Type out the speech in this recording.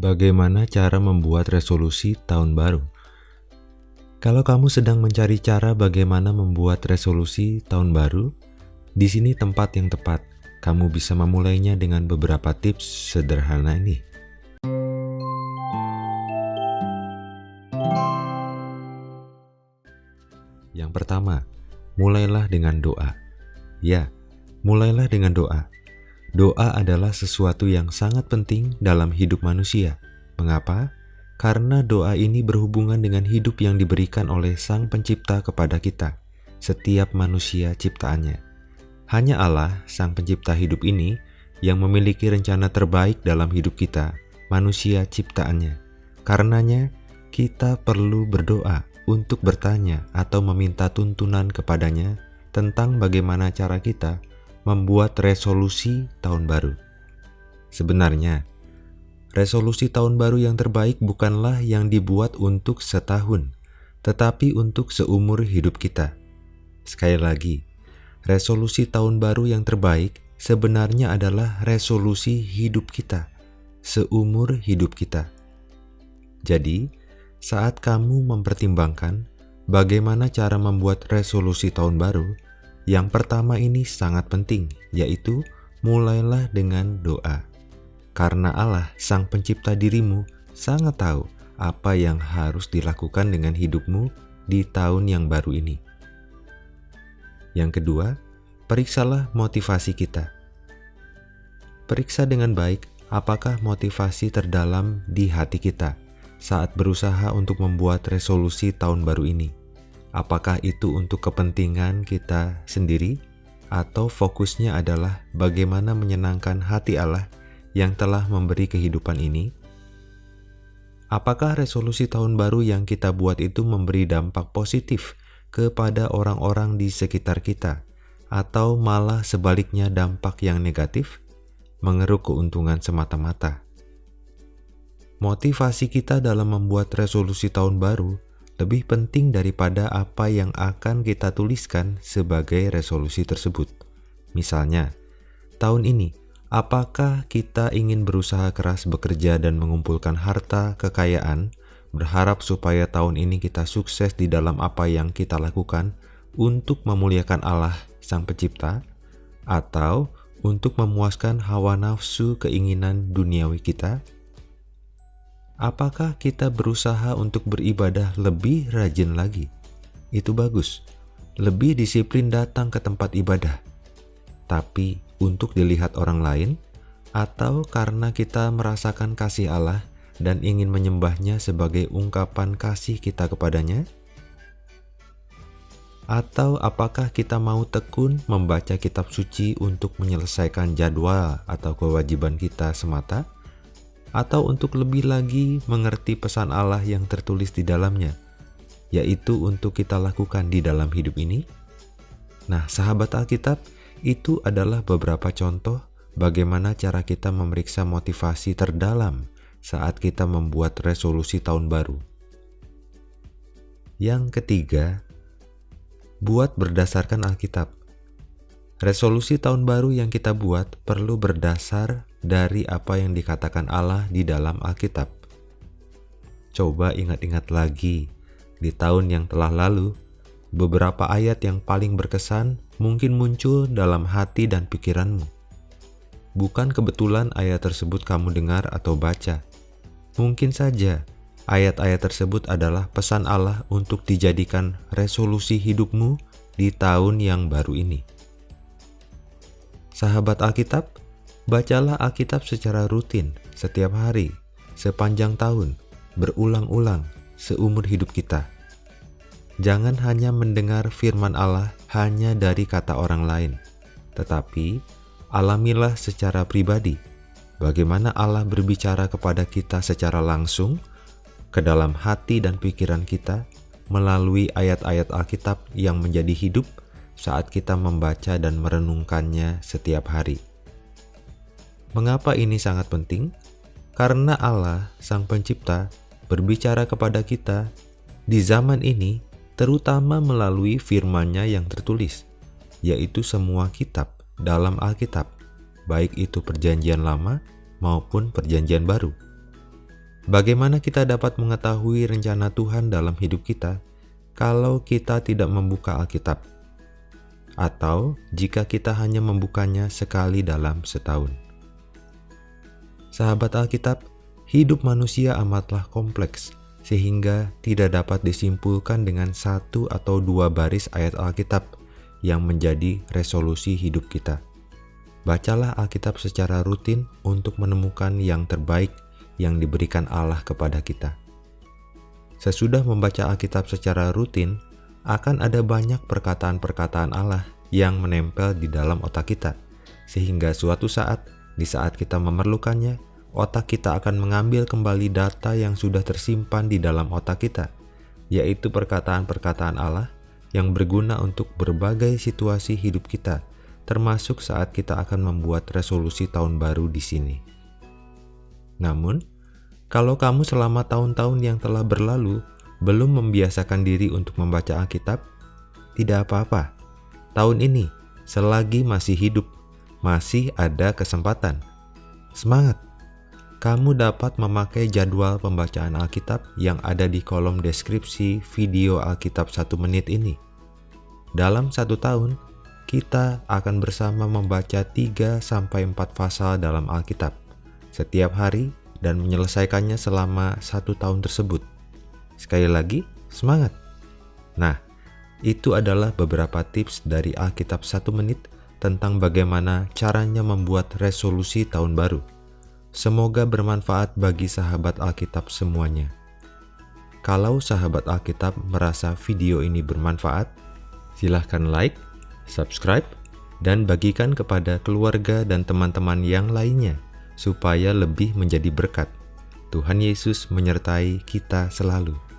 Bagaimana cara membuat resolusi tahun baru? Kalau kamu sedang mencari cara bagaimana membuat resolusi tahun baru, di sini tempat yang tepat. Kamu bisa memulainya dengan beberapa tips sederhana ini. Yang pertama, mulailah dengan doa. Ya, mulailah dengan doa. Doa adalah sesuatu yang sangat penting dalam hidup manusia. Mengapa? Karena doa ini berhubungan dengan hidup yang diberikan oleh Sang Pencipta kepada kita, setiap manusia ciptaannya. Hanya Allah, Sang Pencipta hidup ini, yang memiliki rencana terbaik dalam hidup kita, manusia ciptaannya. Karenanya, kita perlu berdoa untuk bertanya atau meminta tuntunan kepadanya tentang bagaimana cara kita membuat resolusi tahun baru. Sebenarnya, resolusi tahun baru yang terbaik bukanlah yang dibuat untuk setahun, tetapi untuk seumur hidup kita. Sekali lagi, resolusi tahun baru yang terbaik sebenarnya adalah resolusi hidup kita, seumur hidup kita. Jadi, saat kamu mempertimbangkan bagaimana cara membuat resolusi tahun baru, yang pertama ini sangat penting, yaitu mulailah dengan doa. Karena Allah, Sang Pencipta dirimu, sangat tahu apa yang harus dilakukan dengan hidupmu di tahun yang baru ini. Yang kedua, periksalah motivasi kita. Periksa dengan baik apakah motivasi terdalam di hati kita saat berusaha untuk membuat resolusi tahun baru ini. Apakah itu untuk kepentingan kita sendiri, atau fokusnya adalah bagaimana menyenangkan hati Allah yang telah memberi kehidupan ini? Apakah resolusi tahun baru yang kita buat itu memberi dampak positif kepada orang-orang di sekitar kita, atau malah sebaliknya dampak yang negatif, mengeruk keuntungan semata-mata? Motivasi kita dalam membuat resolusi tahun baru lebih penting daripada apa yang akan kita tuliskan sebagai resolusi tersebut. Misalnya, tahun ini, apakah kita ingin berusaha keras bekerja dan mengumpulkan harta kekayaan, berharap supaya tahun ini kita sukses di dalam apa yang kita lakukan untuk memuliakan Allah Sang Pencipta, atau untuk memuaskan hawa nafsu keinginan duniawi kita? Apakah kita berusaha untuk beribadah lebih rajin lagi? Itu bagus. Lebih disiplin datang ke tempat ibadah. Tapi untuk dilihat orang lain, atau karena kita merasakan kasih Allah dan ingin menyembahnya sebagai ungkapan kasih kita kepadanya? Atau apakah kita mau tekun membaca kitab suci untuk menyelesaikan jadwal atau kewajiban kita semata? Atau untuk lebih lagi mengerti pesan Allah yang tertulis di dalamnya, yaitu untuk kita lakukan di dalam hidup ini? Nah, sahabat Alkitab, itu adalah beberapa contoh bagaimana cara kita memeriksa motivasi terdalam saat kita membuat resolusi tahun baru. Yang ketiga, buat berdasarkan Alkitab. Resolusi tahun baru yang kita buat perlu berdasar dari apa yang dikatakan Allah di dalam Alkitab. Coba ingat-ingat lagi, di tahun yang telah lalu, beberapa ayat yang paling berkesan mungkin muncul dalam hati dan pikiranmu. Bukan kebetulan ayat tersebut kamu dengar atau baca. Mungkin saja ayat-ayat tersebut adalah pesan Allah untuk dijadikan resolusi hidupmu di tahun yang baru ini. Sahabat Alkitab, bacalah Alkitab secara rutin setiap hari, sepanjang tahun, berulang-ulang seumur hidup kita. Jangan hanya mendengar firman Allah hanya dari kata orang lain, tetapi alamilah secara pribadi bagaimana Allah berbicara kepada kita secara langsung ke dalam hati dan pikiran kita melalui ayat-ayat Alkitab yang menjadi hidup saat kita membaca dan merenungkannya setiap hari. Mengapa ini sangat penting? Karena Allah, Sang Pencipta, berbicara kepada kita di zaman ini, terutama melalui firman-Nya yang tertulis, yaitu semua kitab dalam Alkitab, baik itu Perjanjian Lama maupun Perjanjian Baru. Bagaimana kita dapat mengetahui rencana Tuhan dalam hidup kita kalau kita tidak membuka Alkitab? Atau jika kita hanya membukanya sekali dalam setahun? Sahabat Alkitab, hidup manusia amatlah kompleks sehingga tidak dapat disimpulkan dengan satu atau dua baris ayat Alkitab yang menjadi resolusi hidup kita. Bacalah Alkitab secara rutin untuk menemukan yang terbaik yang diberikan Allah kepada kita. Sesudah membaca Alkitab secara rutin, akan ada banyak perkataan-perkataan Allah yang menempel di dalam otak kita, sehingga suatu saat, di saat kita memerlukannya, otak kita akan mengambil kembali data yang sudah tersimpan di dalam otak kita, yaitu perkataan-perkataan Allah yang berguna untuk berbagai situasi hidup kita, termasuk saat kita akan membuat resolusi tahun baru di sini. Namun, kalau kamu selama tahun-tahun yang telah berlalu belum membiasakan diri untuk membaca Alkitab, tidak apa-apa. Tahun ini, selagi masih hidup, masih ada kesempatan. Semangat! kamu dapat memakai jadwal pembacaan Alkitab yang ada di kolom deskripsi video Alkitab satu menit ini. Dalam satu tahun, kita akan bersama membaca 3-4 pasal dalam Alkitab setiap hari dan menyelesaikannya selama satu tahun tersebut. Sekali lagi, semangat! Nah, itu adalah beberapa tips dari Alkitab satu menit tentang bagaimana caranya membuat resolusi tahun baru. Semoga bermanfaat bagi sahabat Alkitab semuanya. Kalau sahabat Alkitab merasa video ini bermanfaat, silahkan like, subscribe, dan bagikan kepada keluarga dan teman-teman yang lainnya supaya lebih menjadi berkat. Tuhan Yesus menyertai kita selalu.